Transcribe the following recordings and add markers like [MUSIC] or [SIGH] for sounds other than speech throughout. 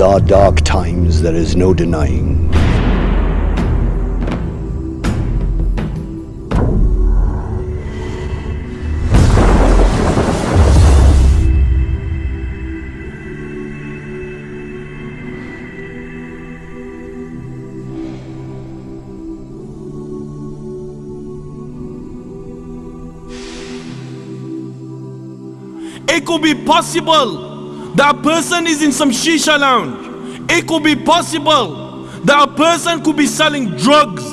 These are dark times, there is no denying. It could be possible that person is in some shisha lounge. It could be possible that a person could be selling drugs.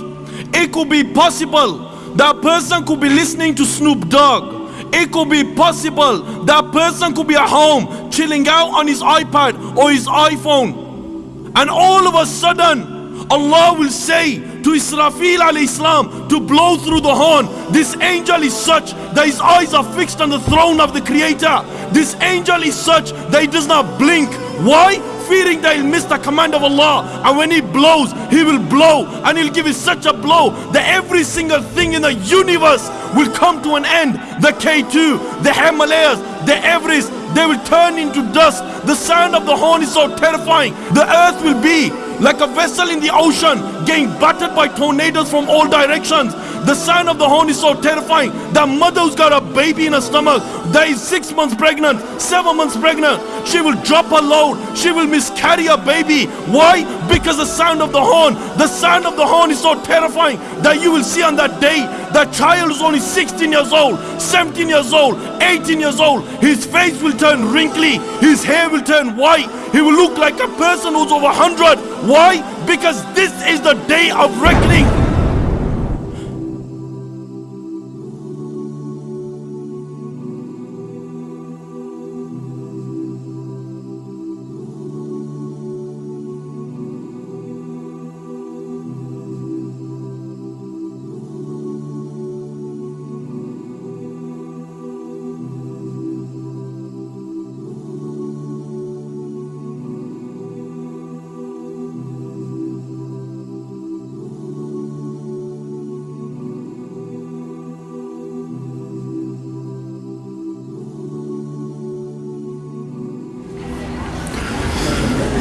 It could be possible that a person could be listening to Snoop Dogg. It could be possible that a person could be at home chilling out on his iPad or his iPhone. And all of a sudden, Allah will say to Israfil alayhi salam to blow through the horn. This angel is such that his eyes are fixed on the throne of the Creator. This angel is such that he does not blink. Why? Fearing that he'll miss the command of Allah. And when he blows, he will blow. And he'll give such a blow that every single thing in the universe will come to an end. The K2, the Himalayas, the Everest, they will turn into dust. The sound of the horn is so terrifying. The earth will be like a vessel in the ocean getting battered by tornadoes from all directions. The sound of the horn is so terrifying. The mother who's got a baby in her stomach that is six months pregnant, seven months pregnant, she will drop her load. She will miscarry a baby. Why? Because the sound of the horn, the sound of the horn is so terrifying that you will see on that day that child is only 16 years old, 17 years old, 18 years old. His face will turn wrinkly, his hair will turn white, he will look like a person who's over 100. Why? Because this is the day of reckoning.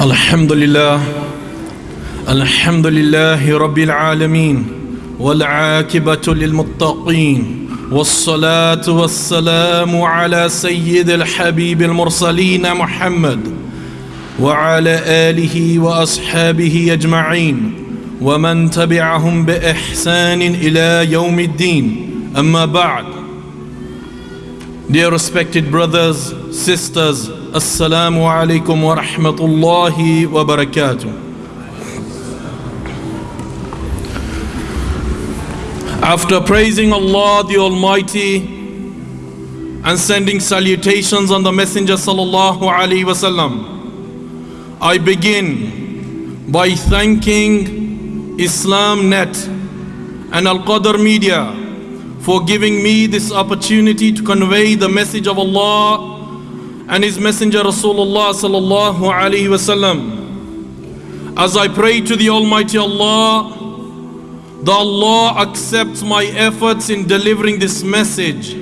الحمد لله الحمد لله رب العالمين والعاقبة للمتقين والصلاة والسلام على سيد الحبيب المرسلين محمد وعلى آله وأصحابه أجمعين ومن تبعهم بإحسان إلى يوم الدين. أما بعد Dear respected brothers, sisters, Assalamu alaikum wa rahmatullahi wa barakatuh. After praising Allah the Almighty and sending salutations on the Messenger sallallahu alaihi wasallam, I begin by thanking Islam Net and Al Qadr Media for giving me this opportunity to convey the message of Allah and His Messenger Rasulullah sallallahu alaihi wasallam. As I pray to the Almighty Allah, the Allah accepts my efforts in delivering this message.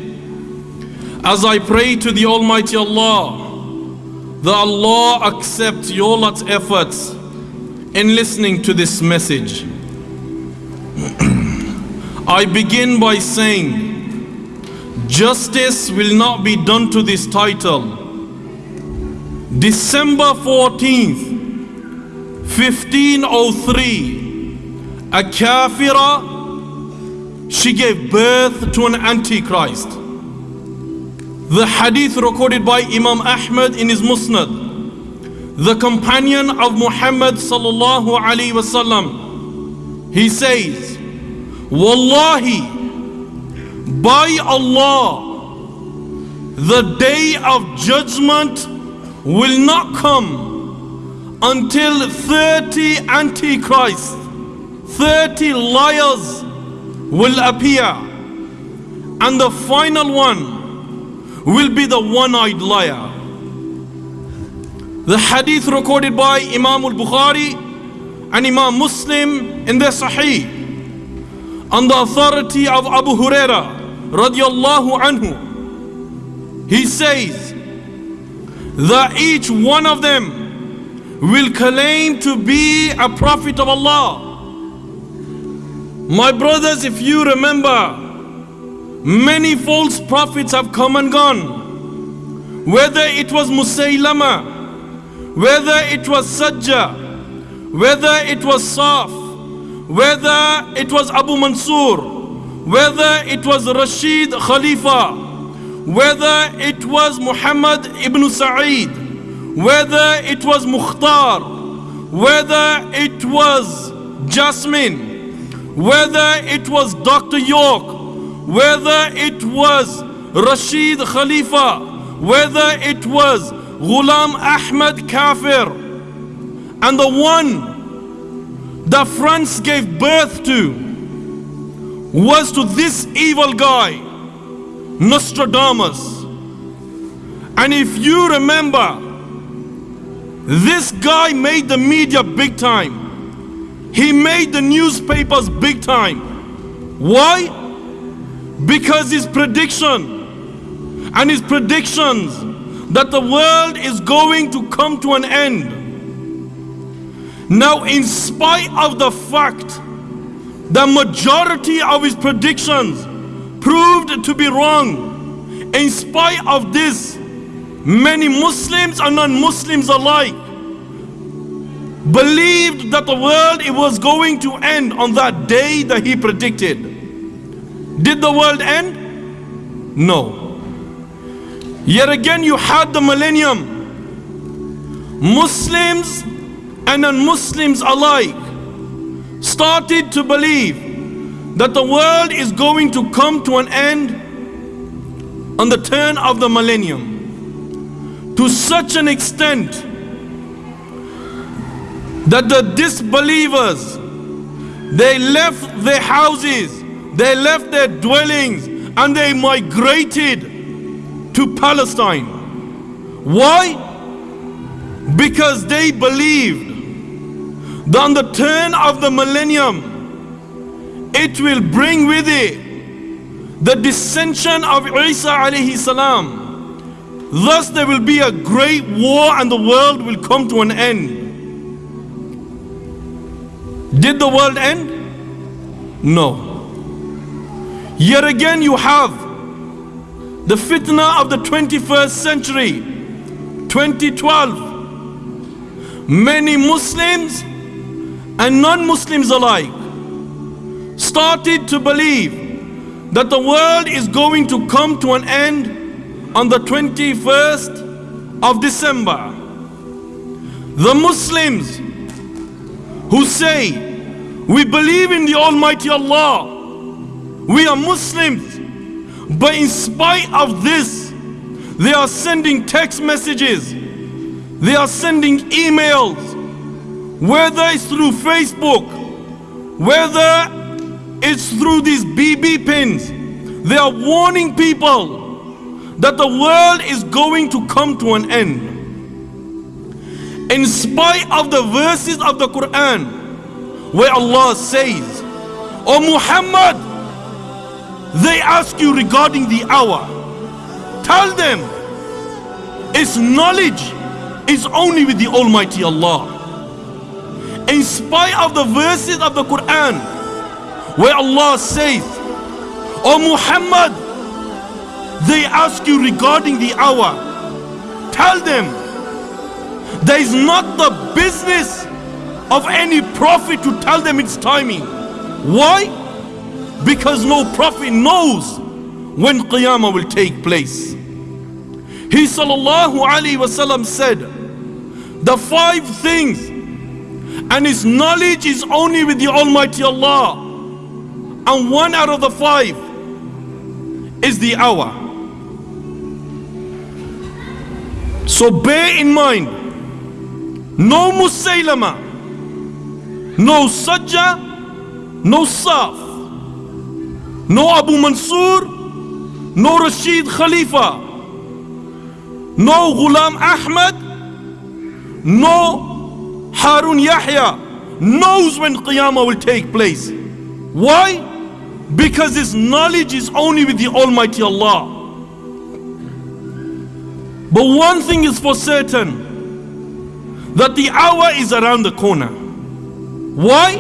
As I pray to the Almighty Allah, the Allah accepts your lot's efforts in listening to this message. [CLEARS THROAT] I begin by saying, justice will not be done to this title December 14th, 1503, a kafira, she gave birth to an antichrist. The hadith recorded by Imam Ahmad in his Musnad, the companion of Muhammad sallallahu alaihi wasallam, he says, Wallahi, by Allah, the day of judgment will not come until 30 antichrists, 30 liars will appear. And the final one will be the one-eyed liar. The hadith recorded by Imam al-Bukhari and Imam Muslim in their Sahih on the authority of Abu Huraira radiallahu anhu. He says, that each one of them will claim to be a prophet of Allah. My brothers, if you remember, many false prophets have come and gone. Whether it was Musaylama, whether it was Sajjah, whether it was Saf, whether it was Abu Mansur, whether it was Rashid Khalifa, whether it was Muhammad ibn Sa'id, whether it was Mukhtar, whether it was Jasmine, whether it was Dr. York, whether it was Rashid Khalifa, whether it was Ghulam Ahmed Kafir, and the one that France gave birth to was to this evil guy, Nostradamus. And if you remember, this guy made the media big time. He made the newspapers big time. Why? Because his prediction and his predictions that the world is going to come to an end now, in spite of the fact the majority of his predictions proved to be wrong, in spite of this, many Muslims and non-Muslims alike believed that the world it was going to end on that day that he predicted. Did the world end? No. Yet again you had the millennium. Muslims and non-Muslims alike started to believe that the world is going to come to an end on the turn of the millennium. To such an extent that the disbelievers they left their houses they left their dwellings and they migrated to Palestine. Why? Because they believed that on the turn of the millennium, it will bring with it the dissension of Isa alayhi salam. Thus there will be a great war and the world will come to an end. Did the world end? No. Yet again you have the fitna of the 21st century, 2012. Many Muslims and non-Muslims alike started to believe that the world is going to come to an end on the 21st of December. The Muslims who say, we believe in the Almighty Allah, we are Muslims, but in spite of this, they are sending text messages, they are sending emails, whether it's through Facebook, whether it's through these BB pins, they are warning people that the world is going to come to an end. In spite of the verses of the Quran, where Allah says, O Muhammad, they ask you regarding the hour. Tell them, its knowledge is only with the Almighty Allah in spite of the verses of the Quran where Allah says, O Muhammad, they ask you regarding the hour. Tell them, there is not the business of any prophet to tell them its timing. Why? Because no prophet knows when Qiyamah will take place. He sallallahu alaihi wasallam said, the five things and his knowledge is only with the Almighty Allah. And one out of the five is the hour. So bear in mind, no Musaylama, no Sajjah, no Saf, no Abu Mansur, no Rashid Khalifa, no Ghulam Ahmad, no Harun Yahya knows when Qiyamah will take place. Why? Because his knowledge is only with the Almighty Allah. But one thing is for certain that the hour is around the corner. Why?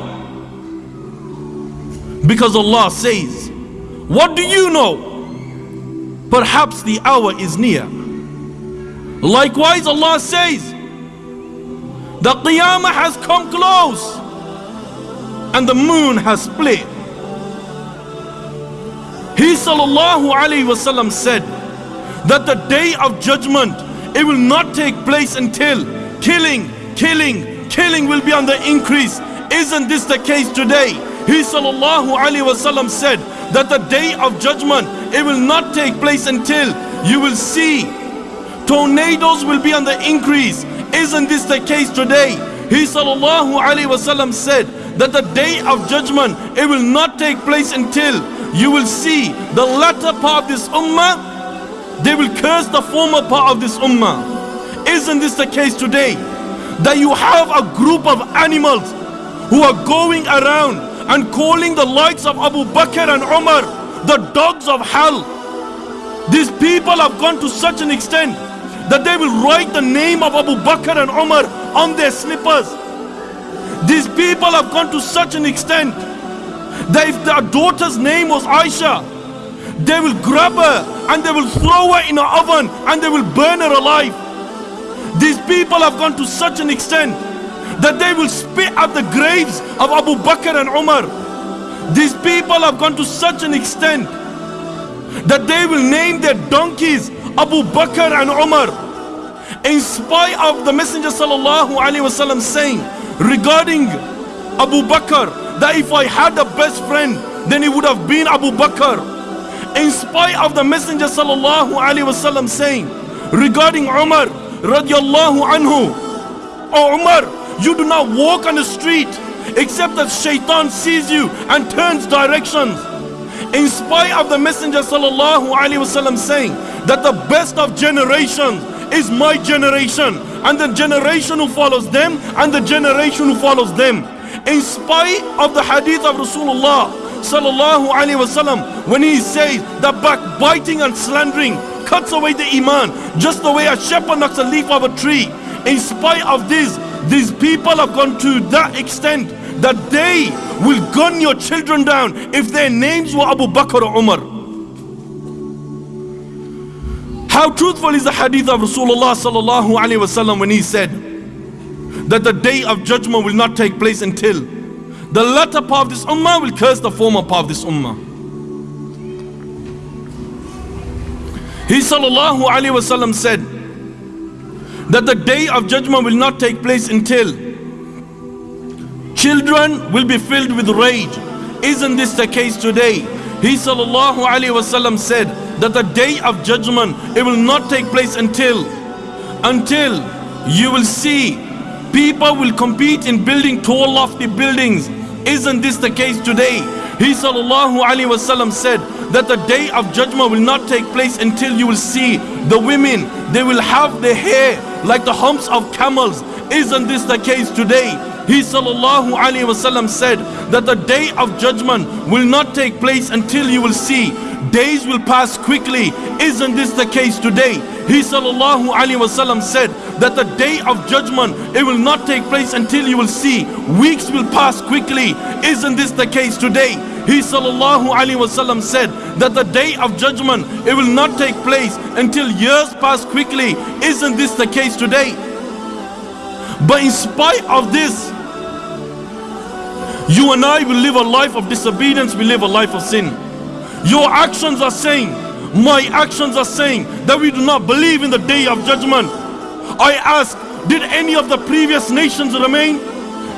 Because Allah says, What do you know? Perhaps the hour is near. Likewise, Allah says, The Qiyamah has come close and the moon has split. Sallallahu alayhi wasallam said that the day of judgment it will not take place until killing, killing, killing will be on the increase. Isn't this the case today? He sallallahu alayhi wasallam said that the day of judgment it will not take place until you will see tornadoes will be on the increase. Isn't this the case today? He sallallahu alayhi wasallam said that the day of judgment it will not take place until you will see the latter part of this ummah they will curse the former part of this ummah. Isn't this the case today? That you have a group of animals who are going around and calling the likes of Abu Bakr and Umar the dogs of hell. These people have gone to such an extent that they will write the name of Abu Bakr and Umar on their slippers. These people have gone to such an extent that if their daughter's name was Aisha, they will grab her and they will throw her in an oven and they will burn her alive. These people have gone to such an extent that they will spit at the graves of Abu Bakr and Umar. These people have gone to such an extent that they will name their donkeys Abu Bakr and Umar. In spite of the Messenger sallallahu alaihi wasallam saying regarding Abu Bakr that if I had a best friend then it would have been Abu Bakr. In spite of the Messenger sallallahu alaihi wasallam saying regarding Umar radiallahu anhu, Oh Umar, you do not walk on the street except that shaitan sees you and turns directions. In spite of the Messenger sallallahu alaihi wasallam saying that the best of generations is my generation and the generation who follows them and the generation who follows them. In spite of the hadith of Rasulullah sallallahu alaihi wasallam when he says that backbiting and slandering cuts away the iman just the way a shepherd knocks a leaf of a tree. In spite of this, these people have gone to that extent that they will gun your children down if their names were Abu Bakr or Umar. How truthful is the hadith of Rasulullah sallallahu alaihi wasallam when he said that the day of judgment will not take place until the latter part of this ummah will curse the former part of this ummah. He sallallahu alaihi wasallam said that the day of judgment will not take place until children will be filled with rage. Isn't this the case today? He sallallahu alaihi wasallam said that the day of judgment it will not take place until until you will see people will compete in building tall lofty buildings. Isn't this the case today? He wasallam said that the day of judgment will not take place until you will see the women they will have their hair like the humps of camels. Isn't this the case today? He wasallam said that the day of judgment will not take place until you will see days will pass quickly. Isn't this the case today? He sallallahu alaihi wasallam said that the day of judgment it will not take place until you will see weeks will pass quickly. Isn't this the case today? He sallallahu alaihi wasallam said that the day of judgment it will not take place until years pass quickly. Isn't this the case today? But in spite of this, you and I will live a life of disobedience, we live a life of sin. Your actions are saying, my actions are saying that we do not believe in the day of judgment. I ask, did any of the previous nations remain?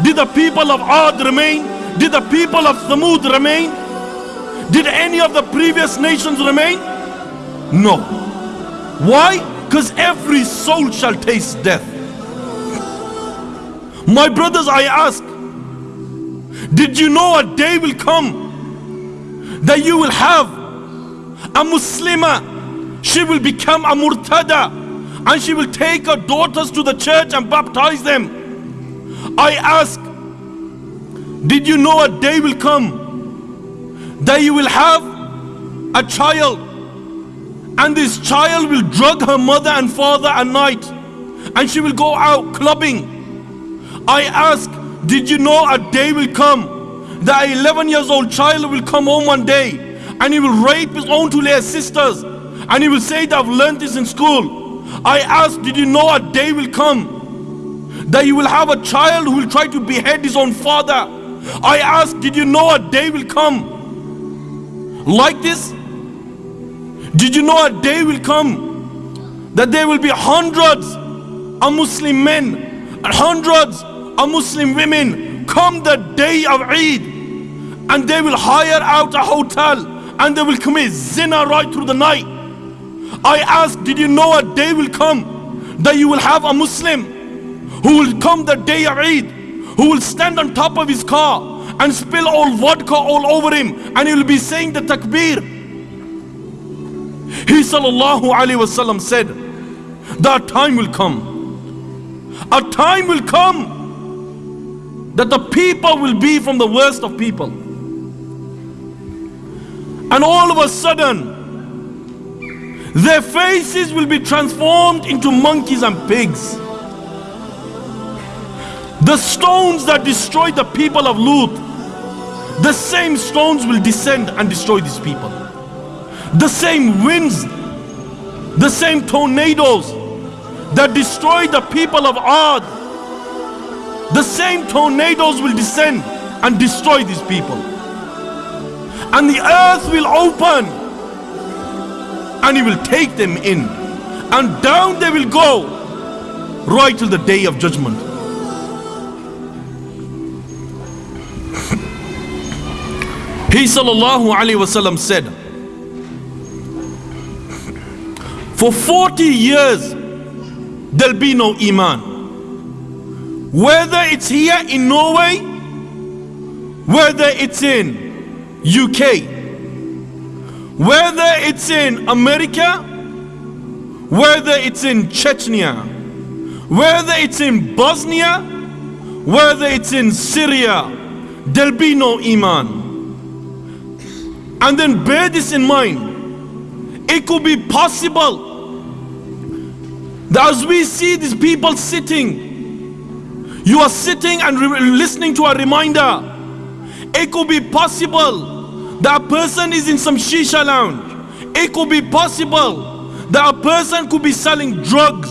Did the people of Ad remain? Did the people of Thamud remain? Did any of the previous nations remain? No. Why? Because every soul shall taste death. My brothers, I ask, did you know a day will come that you will have a Muslima, she will become a Murtada and she will take her daughters to the church and baptize them. I ask, did you know a day will come that you will have a child and this child will drug her mother and father at night and she will go out clubbing I ask, did you know a day will come that 11 years old child will come home one day and he will rape his own two little sisters and he will say that I've learned this in school. I ask, did you know a day will come that you will have a child who will try to behead his own father? I ask, did you know a day will come like this? Did you know a day will come that there will be hundreds of Muslim men and hundreds of Muslim women come the day of Eid and they will hire out a hotel and they will commit zina right through the night. I ask, did you know a day will come that you will have a Muslim who will come the day of Eid, who will stand on top of his car and spill all vodka all over him and he will be saying the takbir. He sallallahu alaihi wasallam said, that time will come. A time will come that the people will be from the worst of people. And all of a sudden, their faces will be transformed into monkeys and pigs. The stones that destroyed the people of Lut, the same stones will descend and destroy these people. The same winds, the same tornadoes that destroyed the people of Ad, the same tornadoes will descend and destroy these people. And the earth will open. And he will take them in. And down they will go. Right till the day of judgment. [LAUGHS] He sallallahu alaihi wasallam said for 40 years there'll be no iman. Whether it's here in norway whether it's in uk whether it's in America, whether it's in Chechnya, whether it's in Bosnia, whether it's in Syria, there'll be no Iman. And then bear this in mind. It could be possible that as we see these people sitting, you are sitting and listening to a reminder. It could be possible that person is in some shisha lounge. It could be possible that a person could be selling drugs.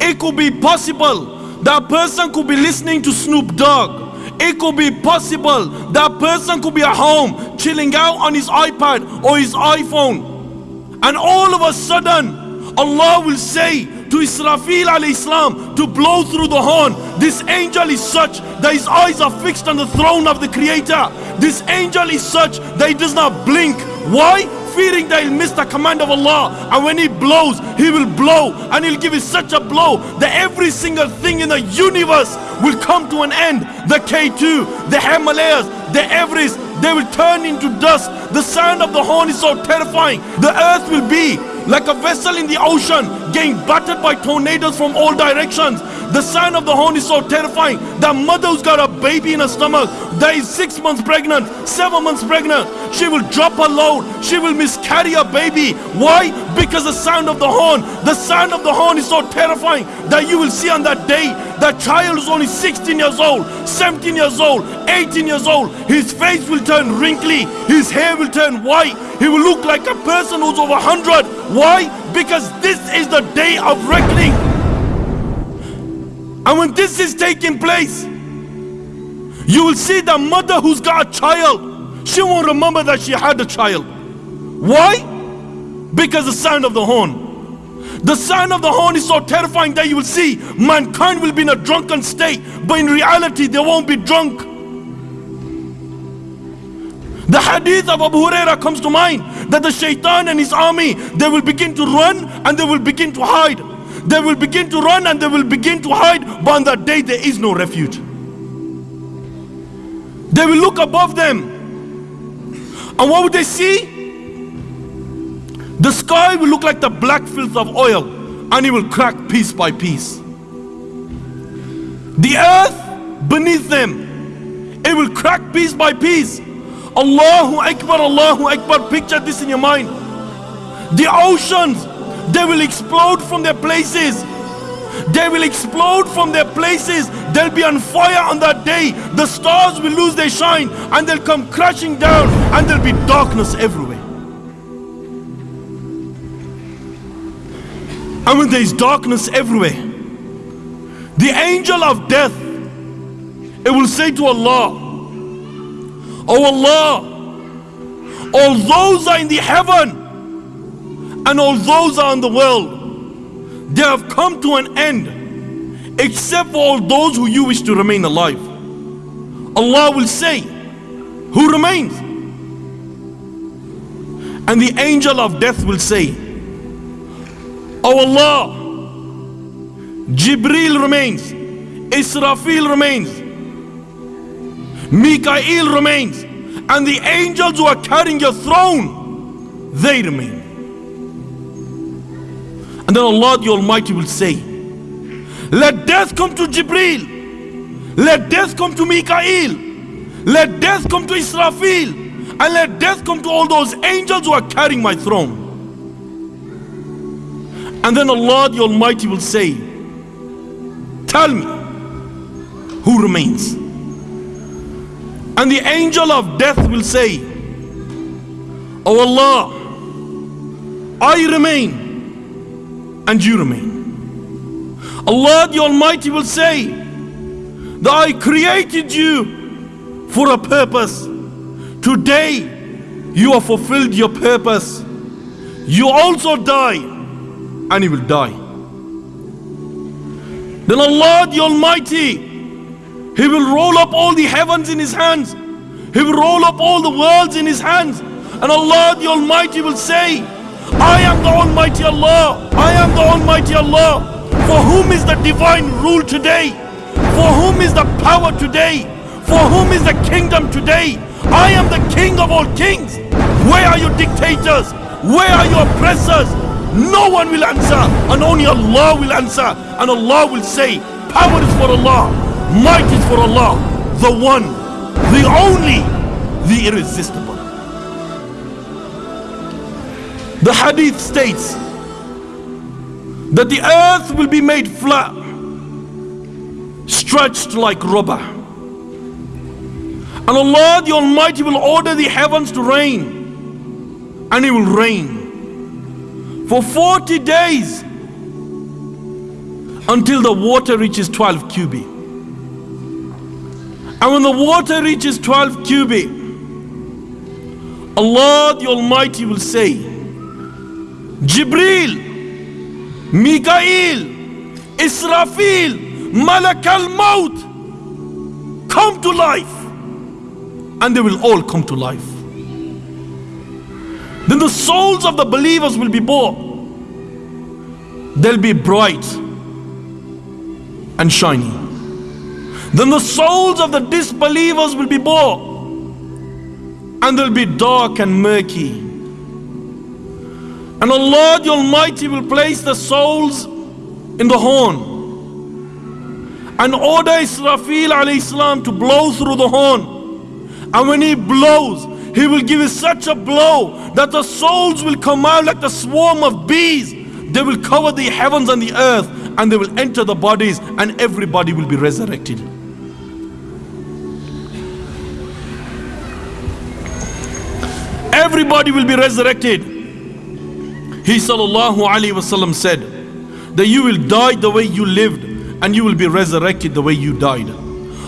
It could be possible that a person could be listening to Snoop Dogg. It could be possible that a person could be at home chilling out on his iPad or his iPhone. And all of a sudden, Allah will say to Israfil alayhi salam to blow through the horn. This angel is such that his eyes are fixed on the throne of the Creator. This angel is such that he does not blink. Why? Fearing that he'll miss the command of Allah. And when he blows, he will blow. And he'll give such a blow that every single thing in the universe will come to an end. The K2, the Himalayas, the Everest, they will turn into dust. The sound of the horn is so terrifying. The earth will be like a vessel in the ocean getting battered by tornadoes from all directions. The sound of the horn is so terrifying. The mother who's got a baby in her stomach that is six months pregnant, seven months pregnant, she will drop her load. She will miscarry a baby. Why? Because the sound of the horn, the sound of the horn is so terrifying that you will see on that day that child is only 16 years old, 17 years old, 18 years old. His face will turn wrinkly, his hair will turn white, he will look like a person who's over 100. Why? Because this is the day of reckoning. And when this is taking place, you will see the mother who's got a child. She won't remember that she had a child. Why? Because the sound of the horn. The sound of the horn is so terrifying that you will see mankind will be in a drunken state, but in reality they won't be drunk. The hadith of Abu Huraira comes to mind that the shaitan and his army they will begin to run and they will begin to hide. They will begin to run and they will begin to hide, but on that day there is no refuge. They will look above them. And what would they see? The sky will look like the black filth of oil and it will crack piece by piece. The earth beneath them, it will crack piece by piece. Allahu Akbar, Allahu Akbar. Picture this in your mind. The oceans, they will explode from their places. They will explode from their places. They'll be on fire on that day. The stars will lose their shine and they'll come crashing down and there'll be darkness everywhere. And when there is darkness everywhere, the angel of death, it will say to Allah, Oh Allah, all those are in the heaven and all those are in the world, they have come to an end except for all those who you wish to remain alive. Allah will say, Who remains? And the angel of death will say, Oh Allah, Jibril remains, Israfil remains, Mikael remains, and the angels who are carrying your throne, they remain. And then Allah the Almighty will say, Let death come to Jibril, let death come to Mikael, let death come to Israfil, and let death come to all those angels who are carrying my throne. And then Allah the Almighty will say, Tell me who remains. And the angel of death will say, Oh Allah, I remain and you remain. Allah the Almighty will say, That I created you for a purpose. Today you have fulfilled your purpose. You also die and he will die. Then Allah the Almighty, He will roll up all the heavens in His hands. He will roll up all the worlds in His hands. And Allah the Almighty will say, I am the Almighty Allah. I am the Almighty Allah. For whom is the divine rule today? For whom is the power today? For whom is the kingdom today? I am the king of all kings. Where are your dictators? Where are your oppressors? No one will answer and only Allah will answer and Allah will say power is for Allah might is for Allah the one the only the irresistible the hadith states that the earth will be made flat stretched like rubber and Allah the Almighty will order the heavens to rain and it will rain for 40 days until the water reaches 12 cubit. And when the water reaches 12 cubit, Allah the Almighty will say, Jibril, Mikael, Israfil, Malak al Maut, come to life. And they will all come to life. Then the souls of the believers will be born. They'll be bright and shiny. Then the souls of the disbelievers will be born. And they'll be dark and murky. And Allah the Almighty will place the souls in the horn. And order Israfil alayhi salam to blow through the horn. And when he blows, he will give it such a blow that the souls will come out like the swarm of bees. They will cover the heavens and the earth and they will enter the bodies and everybody will be resurrected. Everybody will be resurrected. He sallallahu alaihi wasallam said that you will die the way you lived and you will be resurrected the way you died.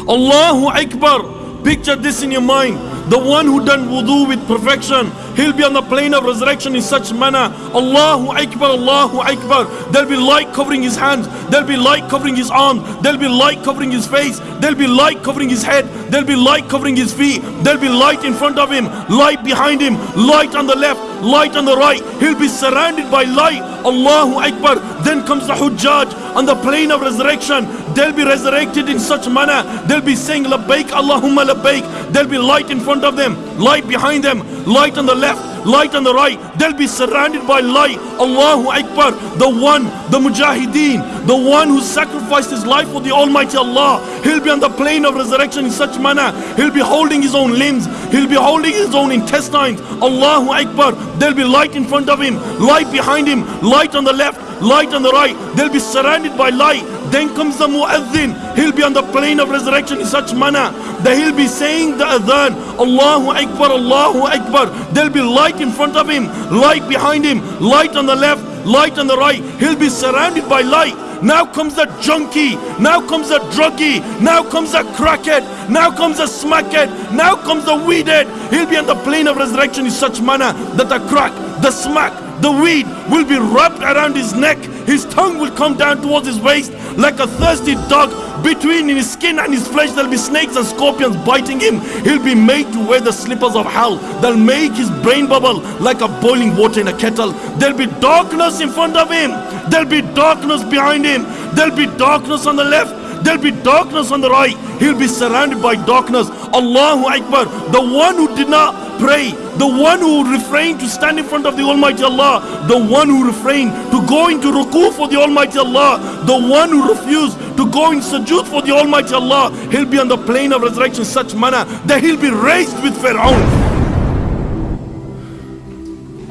Allahu Akbar. Picture this in your mind. The one who done wudu with perfection, he'll be on the plain of resurrection in such manner. Allahu Akbar, Allahu Akbar. There'll be light covering his hands, there'll be light covering his arms, there'll be light covering his face, there'll be light covering his head, there'll be light covering his feet, there'll be light in front of him, light behind him, light on the left, light on the right. He'll be surrounded by light. Allahu Akbar. Then comes the Hujjaj on the plain of resurrection. They'll be resurrected in such manner. They'll be saying Labbaik Allahumma Labbaik. There'll be light in front of them, light behind them, light on the left, light on the right. They'll be surrounded by light. Allahu Akbar. The one, the Mujahideen, the one who sacrificed his life for the Almighty Allah. He'll be on the plain of resurrection in such manner. He'll be holding his own limbs. He'll be holding his own intestines. Allahu Akbar. There'll be light in front of him, light behind him, light on the left, light on the right. They'll be surrounded by light. Then comes the mu'adhin. He'll be on the plain of resurrection in such manner that he'll be saying the adhan. Allahu Akbar, Allahu Akbar. There'll be light in front of him, light behind him, light on the left, light on the right. He'll be surrounded by light. Now comes the junkie. Now comes the druggie. Now comes the crackhead. Now comes the smackhead. Now comes the weedhead. He'll be on the plain of resurrection in such manner that the crack, the smack, the weed will be wrapped around his neck. His tongue will come down towards his waist like a thirsty dog. Between his skin and his flesh, there'll be snakes and scorpions biting him. He'll be made to wear the slippers of hell. They'll make his brain bubble like a boiling water in a kettle. There'll be darkness in front of him. There'll be darkness behind him. There'll be darkness on the left. There'll be darkness on the right. He'll be surrounded by darkness. Allahu Akbar. The one who did not pray, the one who refrained to stand in front of the Almighty Allah, the one who refrained to go into ruku for the Almighty Allah, the one who refused to go in sujood for the Almighty Allah, he'll be on the plain of resurrection such manner that he'll be raised with Pharaoh.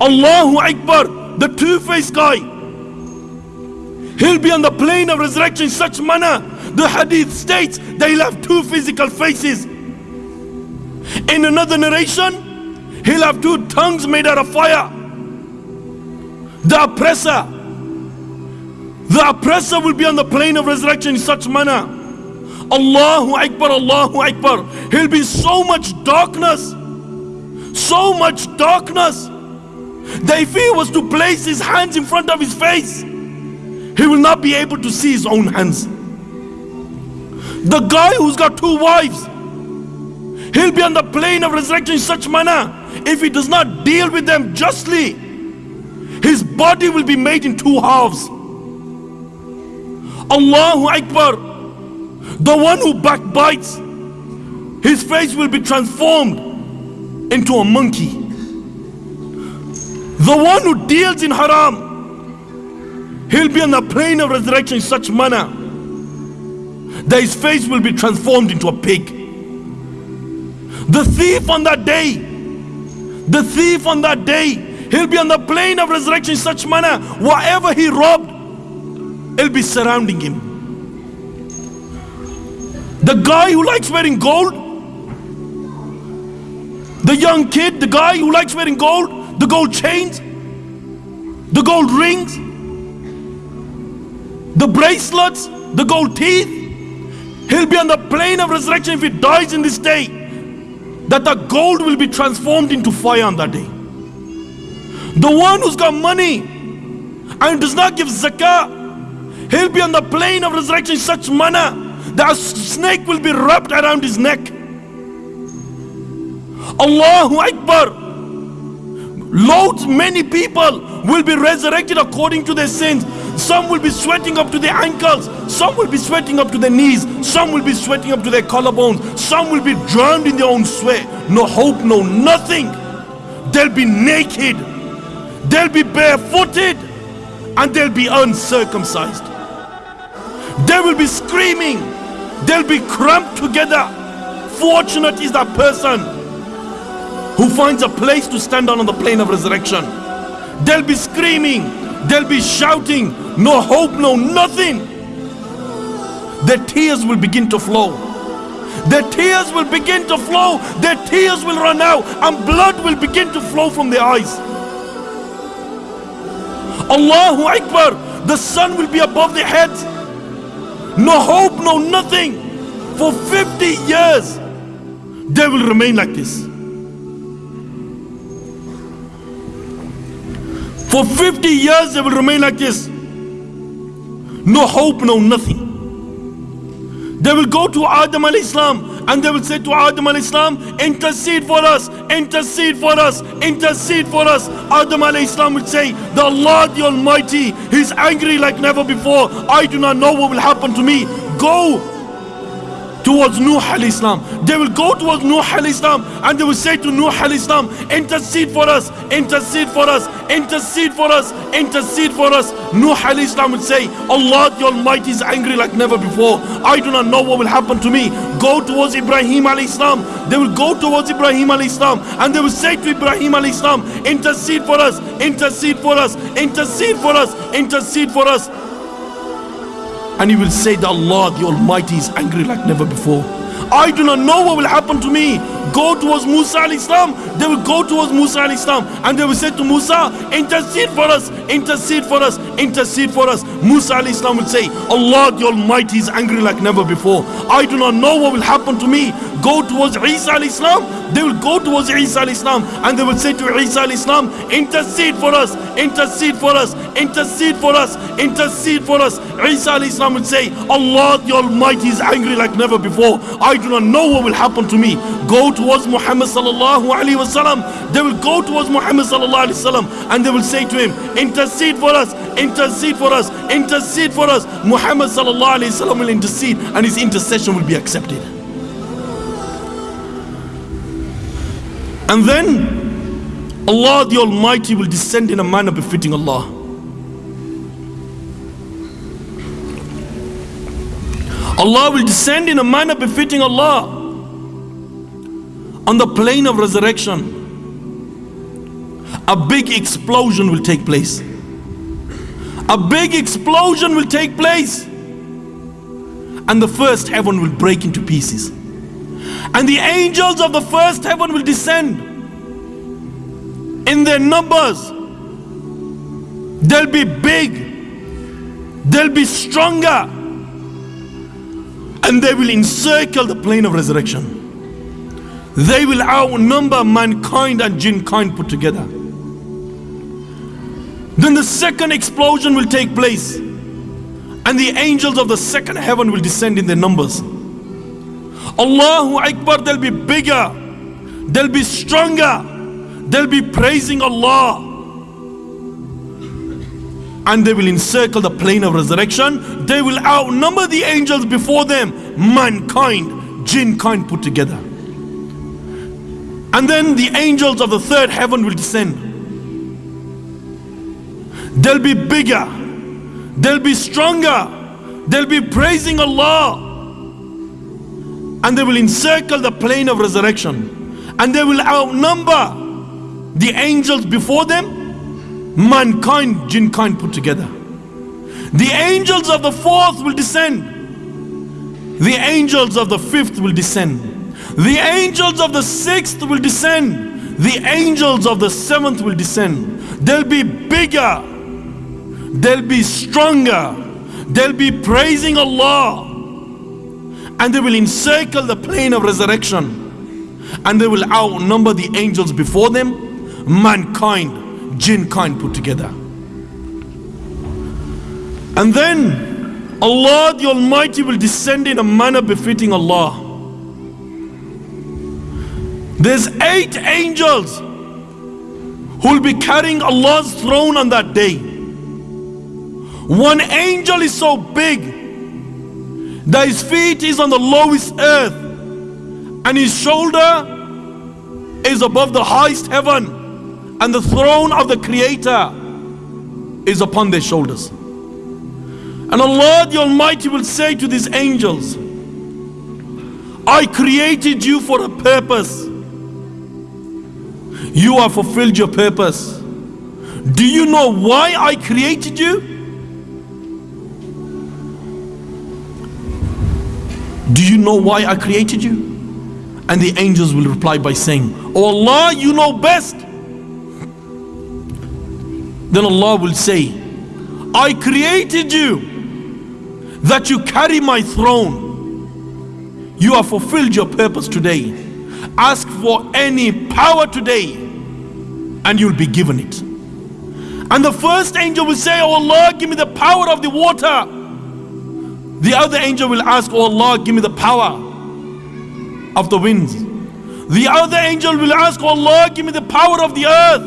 Allahu Akbar, the two-faced guy. He'll be on the plain of resurrection in such manner. The hadith states that he'll have two physical faces. In another narration, he'll have two tongues made out of fire. The oppressor, the oppressor will be on the plain of resurrection in such manner. Allahu Akbar, Allahu Akbar. He'll be so much darkness, so much darkness that if he was to place his hands in front of his face, he will not be able to see his own hands. The guy who's got two wives, he'll be on the plain of resurrection in such manner. If he does not deal with them justly, his body will be made in two halves. Allahu Akbar. The one who backbites, his face will be transformed into a monkey. The one who deals in haram, he'll be on the plain of resurrection in such manner that his face will be transformed into a pig. The thief on that day, the thief on that day, he'll be on the plain of resurrection in such manner, whatever he robbed, it'll be surrounding him. The guy who likes wearing gold, the young kid, the guy who likes wearing gold, the gold chains, the gold rings, the bracelets, the gold teeth, he'll be on the plain of resurrection if he dies in this day. That the gold will be transformed into fire on that day. The one who's got money and does not give zakah, he'll be on the plain of resurrection in such manner that a snake will be wrapped around his neck. Allahu Akbar. Loads, many people will be resurrected according to their sins. Some will be sweating up to their ankles. Some will be sweating up to their knees. Some will be sweating up to their collarbones. Some will be drowned in their own sweat. No hope, no nothing. They'll be naked. They'll be barefooted. And they'll be uncircumcised. They will be screaming. They'll be cramped together. Fortunate is that person who finds a place to stand on on the plain of resurrection. They'll be screaming. They'll be shouting. No hope, no nothing. Their tears will begin to flow. Their tears will begin to flow. Their tears will run out and blood will begin to flow from their eyes. Allahu Akbar. The sun will be above their heads. No hope, no nothing. For 50 years, they will remain like this. For 50 years, they will remain like this. No hope, no nothing. They will go to Adam alayhi salam and they will say to Adam alayhi salam, intercede for us, intercede for us, intercede for us. Adam alayhi salam will say, The Allah the Almighty, He's angry like never before. I do not know what will happen to me. Go towards Nuh alayhi salam. They will go towards Nuh alayhi salam and they will say to Nuh alayhi salam, intercede for us, intercede for us, intercede for us, intercede for us. Nuh alayhi salam will say, Allah the Almighty is angry like never before. I do not know what will happen to me. Go towards Ibrahim alayhi salam. They will go towards Ibrahim alayhi salam and they will say to Ibrahim alayhi salam, intercede for us, intercede for us, intercede for us, intercede for us. And he will say that Allah the Almighty is angry like never before. I do not know what will happen to me. Go towards Musa alayhi salam. They will go towards Musa alayhi salam and they will say to Musa, intercede for us, intercede for us, intercede for us. Musa alayhi salam will say, Allah the Almighty is angry like never before. I do not know what will happen to me. Go towards Isa alayhi salam. They will go towards Isa alayhi salam and they will say to Isa alayhi salam, intercede for us, intercede for us, intercede for us, intercede for us. Isa alayhi salam will say, Allah the Almighty is angry like never before. I do not know what will happen to me. Go towards Muhammad sallallahu alaihi wasallam. They will go towards Muhammad sallallahu alaihi wasallam and they will say to him, intercede for us, intercede for us, intercede for us. Muhammad sallallahu alaihi wasallam will intercede and his intercession will be accepted. And then Allah the Almighty will descend in a manner befitting Allah. Allah will descend in a manner befitting Allah on the plain of resurrection. A big explosion will take place. A big explosion will take place. And the first heaven will break into pieces. And the angels of the first heaven will descend in their numbers. They'll be big, they'll be stronger, and they will encircle the plain of resurrection. They will outnumber mankind and jinn kind put together. Then the second explosion will take place, and the angels of the second heaven will descend in their numbers. Allahu Akbar, they'll be bigger, they'll be stronger, they'll be praising Allah. And they will encircle the plain of resurrection. They will outnumber the angels before them, mankind, jinn kind put together. And then the angels of the third heaven will descend. They'll be bigger, they'll be stronger, they'll be praising Allah and they will encircle the plain of resurrection. And they will outnumber the angels before them mankind jinn kind put together. The angels of the fourth will descend. The angels of the fifth will descend. The angels of the sixth will descend. The angels of the seventh will descend. They'll be bigger. They'll be stronger. They'll be praising Allah and they will encircle the plain of resurrection. And they will outnumber the angels before them mankind jinn kind put together. And then Allah the Almighty will descend in a manner befitting Allah. There's eight angels who will be carrying Allah's throne on that day. One angel is so big that his feet is on the lowest earth and his shoulder is above the highest heaven and the throne of the creator is upon their shoulders. And Allah the Almighty will say to these angels I created you for a purpose. You have fulfilled your purpose. Do you know why I created you Do you know why I created you? And the angels will reply by saying, Oh Allah, you know best. Then Allah will say, I created you that you carry my throne. You have fulfilled your purpose today. Ask for any power today and you'll be given it. And the first angel will say, Oh Allah, give me the power of the water. The other angel will ask, Oh Allah, give me the power of the winds. The other angel will ask, Oh Allah, give me the power of the earth.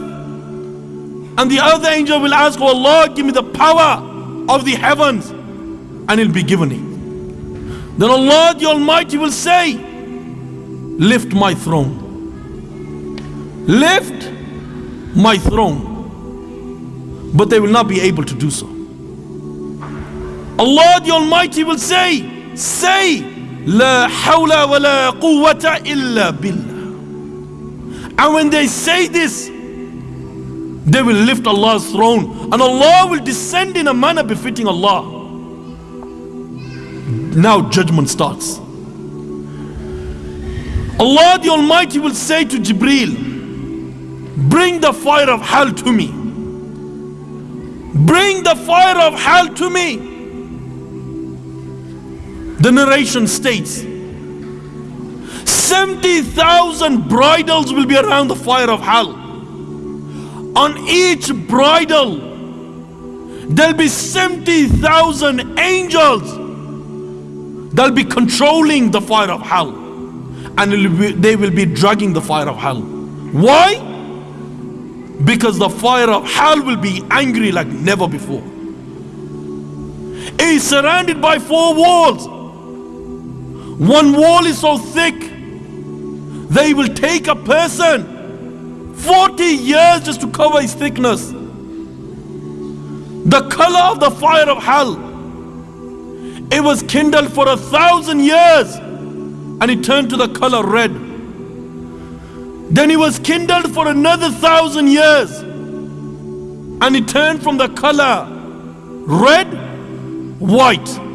And the other angel will ask, Oh Allah, give me the power of the heavens. And he'll be given it. Then Allah the Almighty will say, Lift my throne. Lift my throne. But they will not be able to do so. Allah the Almighty will say, Say, La hawla wa la quwwata illa billah. And when they say this, they will lift Allah's throne and Allah will descend in a manner befitting Allah. Now judgment starts. Allah the Almighty will say to Jibreel, Bring the fire of hell to me. Bring the fire of hell to me. The narration states 70,000 bridles will be around the fire of hell. On each bridle, there'll be 70,000 angels that'll be controlling the fire of hell. And they will be dragging the fire of hell. Why? Because the fire of hell will be angry like never before. It is surrounded by four walls. One wall is so thick, they will take a person 40 years just to cover his thickness. The color of the fire of hell, it was kindled for a thousand years and it turned to the color red. Then it was kindled for another thousand years and it turned from the color red, white.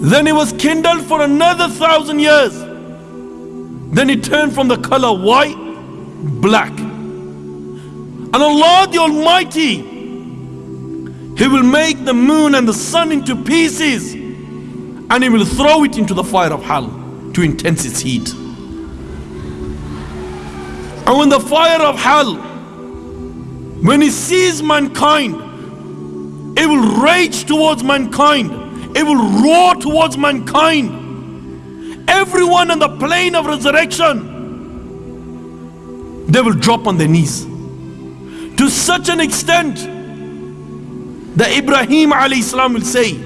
Then it was kindled for another thousand years. Then it turned from the color white, black. And Allah the Almighty, He will make the moon and the sun into pieces and He will throw it into the fire of hell to intense its heat. And when the fire of hell, when it sees mankind, it will rage towards mankind. It will roar towards mankind. Everyone on the plain of resurrection, they will drop on their knees. To such an extent that Ibrahim alayhi will say,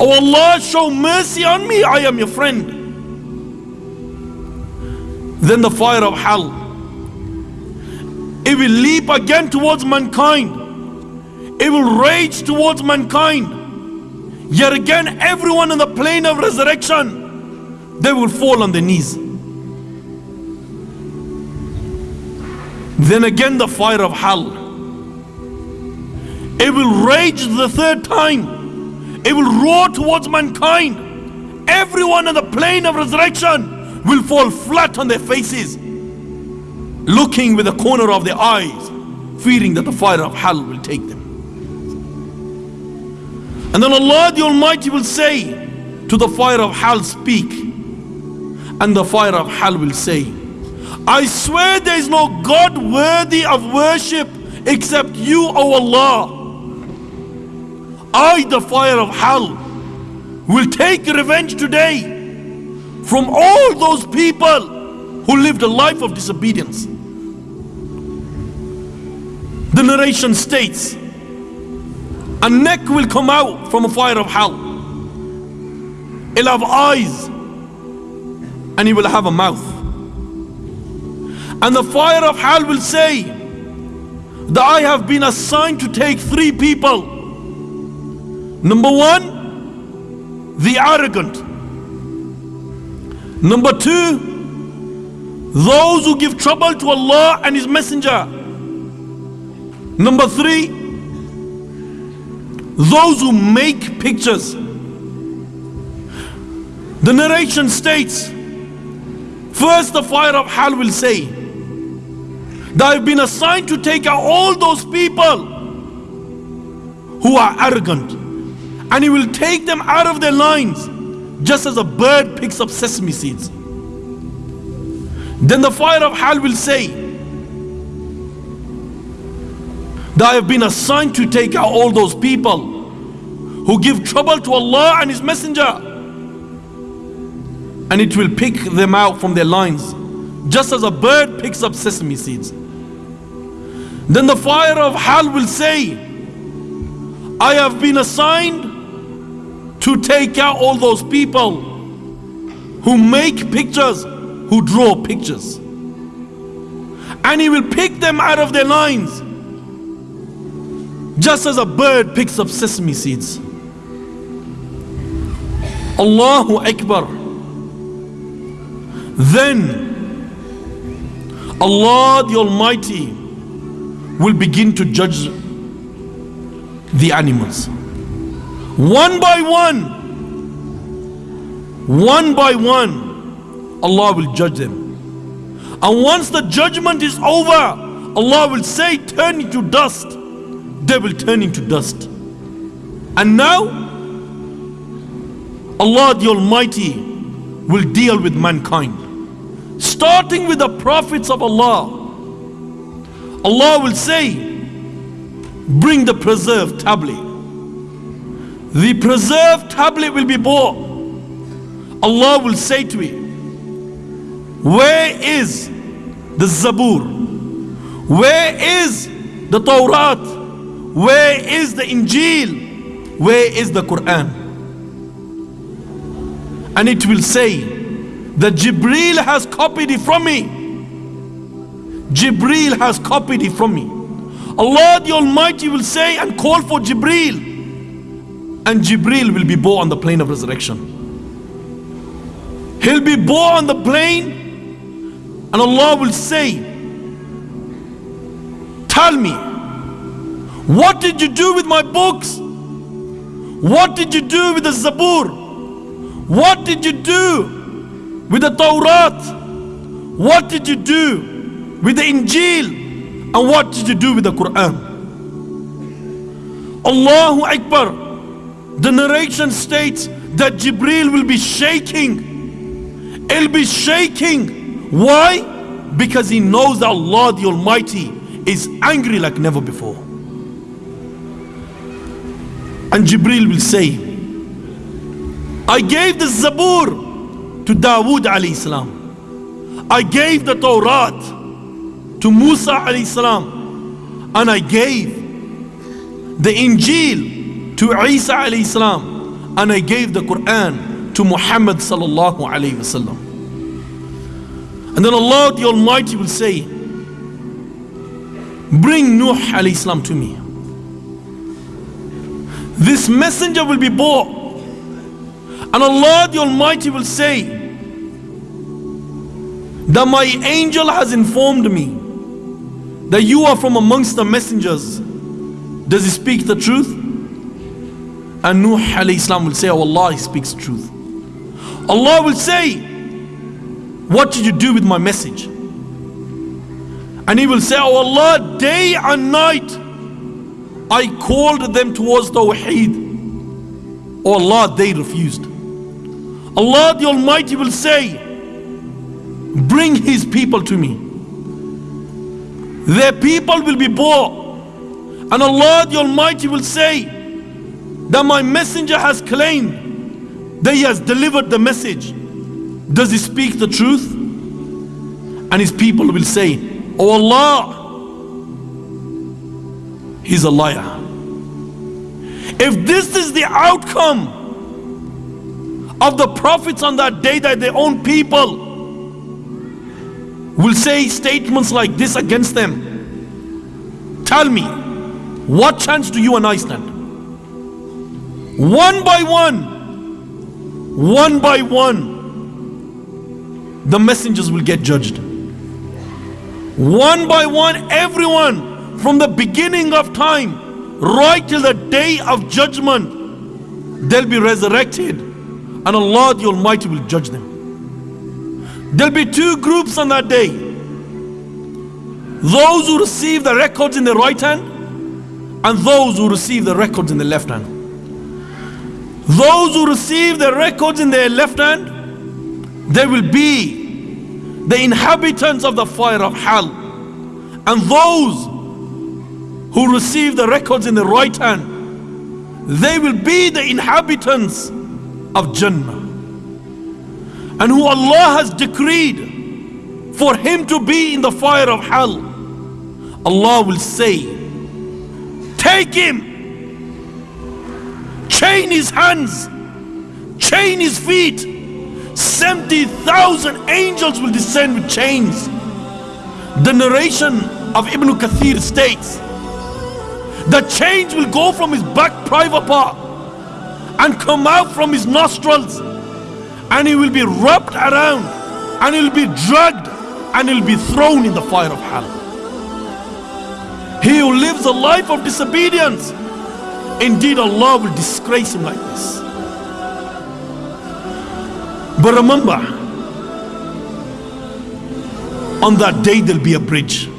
Oh Allah, show mercy on me, I am your friend. Then the fire of hell, it will leap again towards mankind. It will rage towards mankind. Yet again, everyone on the plain of resurrection, they will fall on their knees. Then again, the fire of hell, it will rage the third time. It will roar towards mankind. Everyone on the plain of resurrection will fall flat on their faces, looking with the corner of their eyes, fearing that the fire of hell will take them. And then Allah the Almighty will say to the fire of hell, Speak. And the fire of hell will say, I swear there is no God worthy of worship except you, O Allah. I, the fire of hell, will take revenge today from all those people who lived a life of disobedience. The narration states, a neck will come out from a fire of hell. It'll have eyes and it will have a mouth. And the fire of hell will say that I have been assigned to take three people. Number one, the arrogant. Number two, those who give trouble to Allah and His Messenger. Number three, those who make pictures. The narration states first, the fire of hell will say that I've been assigned to take out all those people who are arrogant, and He will take them out of their lines just as a bird picks up sesame seeds. Then the fire of hell will say that I have been assigned to take out all those people who give trouble to Allah and His Messenger. And it will pick them out from their lines, just as a bird picks up sesame seeds. Then the fire of hell will say, I have been assigned to take out all those people who make pictures, who draw pictures. And He will pick them out of their lines, just as a bird picks up sesame seeds. Allahu Akbar. Then Allah the Almighty will begin to judge the animals. One by one, one by one, Allah will judge them. And once the judgment is over, Allah will say, Turn into dust. They will turn into dust. And now, Allah the Almighty will deal with mankind. Starting with the prophets of Allah. Allah will say, Bring the preserved tablet. The preserved tablet will be brought. Allah will say to it, Where is the Zabur? Where is the Torah? Where is the Injil? Where is the Quran? And it will say that Jibreel has copied it from me. Jibreel has copied it from me. Allah the Almighty will say and call for Jibreel. And Jibreel will be born on the plain of resurrection. He'll be born on the plain, and Allah will say, Tell me, what did you do with my books? What did you do with the Zabur? What did you do with the Torah? What did you do with the Injil? And what did you do with the Quran? Allahu Akbar. The narration states that Jibril will be shaking. He'll be shaking. Why? Because he knows that Allah the Almighty is angry like never before. And Jibril will say, I gave the Zabur to Dawood alayhi salam. I gave the Torah to Musa alayhi salam. And I gave the Injil to Isa alayhi salam. And I gave the Quran to Muhammad sallallahu alayhi wasallam. And then Allah the Almighty will say, Bring Nuh alayhi salam to me. This messenger will be born and Allah the Almighty will say that my angel has informed me that you are from amongst the messengers. Does he speak the truth? And Nuh alayhi salam will say, Oh Allah, he speaks truth. Allah will say, What did you do with my message? And he will say, Oh Allah, day and night I called them towards Tawheed. Oh Allah, they refused. Allah the Almighty will say, Bring His people to me. Their people will be bought. And Allah the Almighty will say that my messenger has claimed that he has delivered the message. Does he speak the truth? And his people will say, Oh Allah, he's a liar. If this is the outcome of the prophets on that day that their own people will say statements like this against them. Tell me, what chance do you and I stand? One by one, one by one, the messengers will get judged. One by one, everyone from the beginning of time right till the day of judgment, they'll be resurrected and Allah the Almighty will judge them. There'll be two groups on that day. Those who receive the records in the right hand and those who receive the records in the left hand. Those who receive the records in their left hand, they will be the inhabitants of the fire of hell. And those who receive the records in the right hand, they will be the inhabitants of Jannah. And who Allah has decreed for him to be in the fire of hell, Allah will say, Take him, chain his hands chain his feet. 70,000 angels will descend with chains. The narration of Ibn Kathir states the chains will go from his back private part and come out from his nostrils and he will be wrapped around and he will be dragged and he will be thrown in the fire of hell. He who lives a life of disobedience, indeed Allah will disgrace him like this. But remember, on that day there'll be a bridge.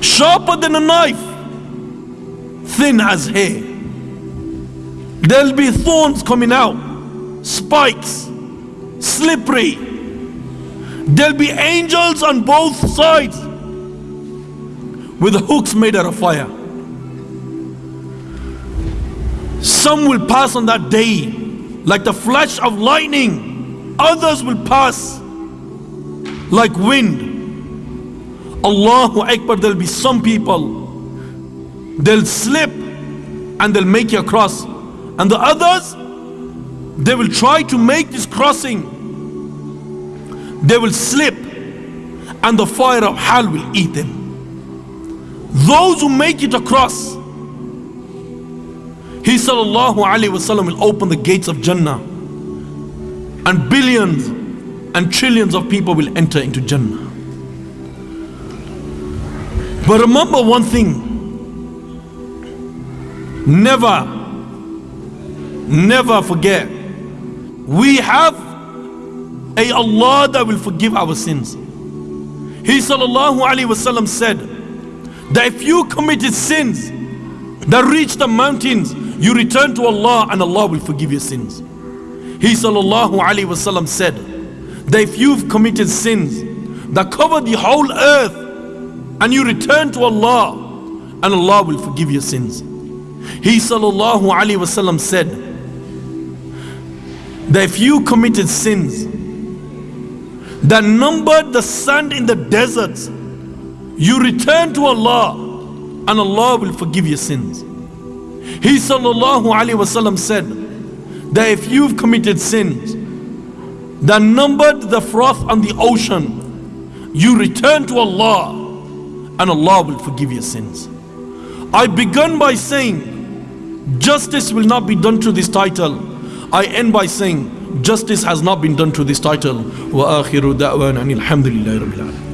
Sharper than a knife, thin as hair. There'll be thorns coming out, spikes, slippery. There'll be angels on both sides with hooks made out of fire. Some will pass on that day like the flash of lightning, others will pass like wind. Allahu Akbar, there'll be some people, they'll slip and they'll make it across, and the others, they will try to make this crossing, they will slip, and the fire of hell will eat them. Those who make it across, he sallallahu alaihi wasallam will open the gates of Jannah and billions and trillions of people will enter into Jannah. But remember one thing never, never forget we have a Allah that will forgive our sins. He sallallahu alaihi wasallam said that if you committed sins that reach the mountains, you return to Allah and Allah will forgive your sins. He sallallahu alaihi wasallam said that if you've committed sins that cover the whole earth and you return to Allah and Allah will forgive your sins. He sallallahu alaihi wasallam said that if you committed sins that numbered the sand in the deserts, you return to Allah and Allah will forgive your sins. He sallallahu alaihi wasallam said that if you've committed sins that numbered the froth on the ocean, you return to Allah and Allah will forgive your sins. I begun by saying justice will not be done through this title. I end by saying justice has not been done through this title. وآخر دعوانا أن الحمد لله رب العالمين